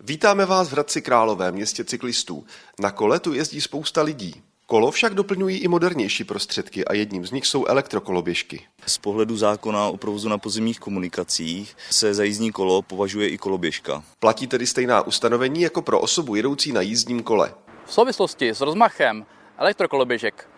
Vítáme vás v Hradci Králové, městě cyklistů. Na kole tu jezdí spousta lidí. Kolo však doplňují i modernější prostředky a jedním z nich jsou elektrokoloběžky. Z pohledu zákona o provozu na pozemních komunikacích se za jízdní kolo považuje i koloběžka. Platí tedy stejná ustanovení jako pro osobu jedoucí na jízdním kole. V souvislosti s rozmachem elektrokoloběžek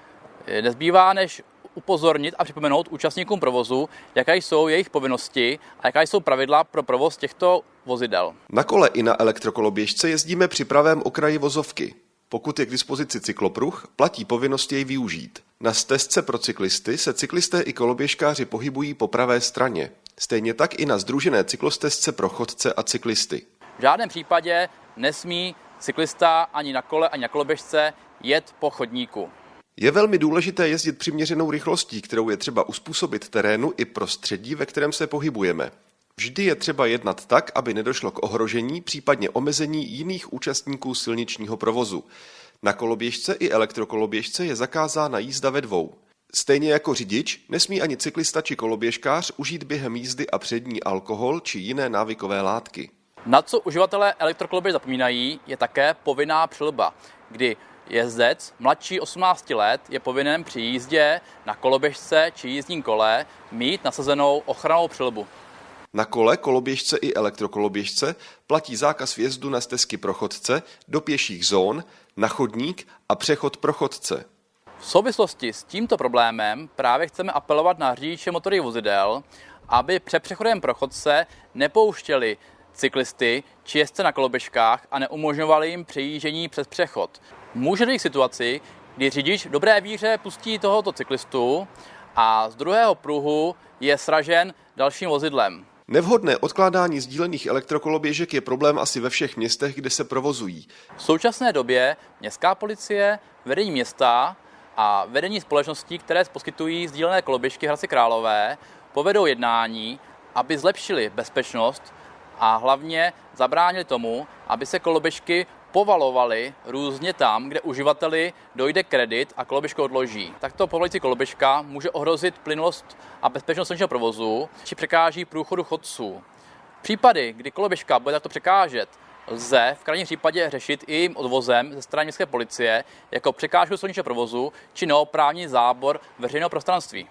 nezbývá než upozornit a připomenout účastníkům provozu, jaké jsou jejich povinnosti a jaká jsou pravidla pro provoz těchto vozidel. Na kole i na elektrokoloběžce jezdíme při pravém okraji vozovky. Pokud je k dispozici cyklopruh, platí povinnost jej využít. Na stezce pro cyklisty se cyklisté i koloběžkáři pohybují po pravé straně. Stejně tak i na združené cyklostezce pro chodce a cyklisty. V žádném případě nesmí cyklista ani na kole, ani na koloběžce jet po chodníku. Je velmi důležité jezdit přiměřenou rychlostí, kterou je třeba uspůsobit terénu i prostředí, ve kterém se pohybujeme. Vždy je třeba jednat tak, aby nedošlo k ohrožení, případně omezení jiných účastníků silničního provozu. Na koloběžce i elektrokoloběžce je zakázána jízda ve dvou. Stejně jako řidič, nesmí ani cyklista či koloběžkář užít během jízdy a přední alkohol či jiné návykové látky. Na co uživatelé elektrokoloběž zapomínají, je také povinná přilba, kdy jezdec mladší 18 let je povinen při jízdě na koloběžce či jízdním kole mít nasazenou ochranou přilbu. Na kole, koloběžce i elektrokoloběžce platí zákaz vjezdu na stezky pro chodce, do pěších zón, na chodník a přechod pro chodce. V souvislosti s tímto problémem právě chceme apelovat na řidiče motorových vozidel, aby před přechodem pro chodce nepouštěli cyklisty či jezdce na koloběžkách a neumožňovali jim přejíždění přes přechod. Může dojít k situaci, kdy řidič v dobré víře pustí tohoto cyklistu a z druhého pruhu je sražen dalším vozidlem. Nevhodné odkládání sdílených elektrokoloběžek je problém asi ve všech městech, kde se provozují. V současné době městská policie, vedení města a vedení společností, které poskytují sdílené koloběžky Hradci Králové, povedou jednání, aby zlepšili bezpečnost a hlavně zabránili tomu, aby se koloběžky povalovaly různě tam, kde uživateli dojde kredit a koloběžku odloží. Takto povolající koloběžka může ohrozit plynulost a bezpečnost silničního provozu či překáží průchodu chodců. Případy, kdy koloběžka bude takto překážet, lze v krajním případě řešit i jejím odvozem ze strany městské policie jako překážku silničního provozu či neoprávní zábor veřejného prostranství.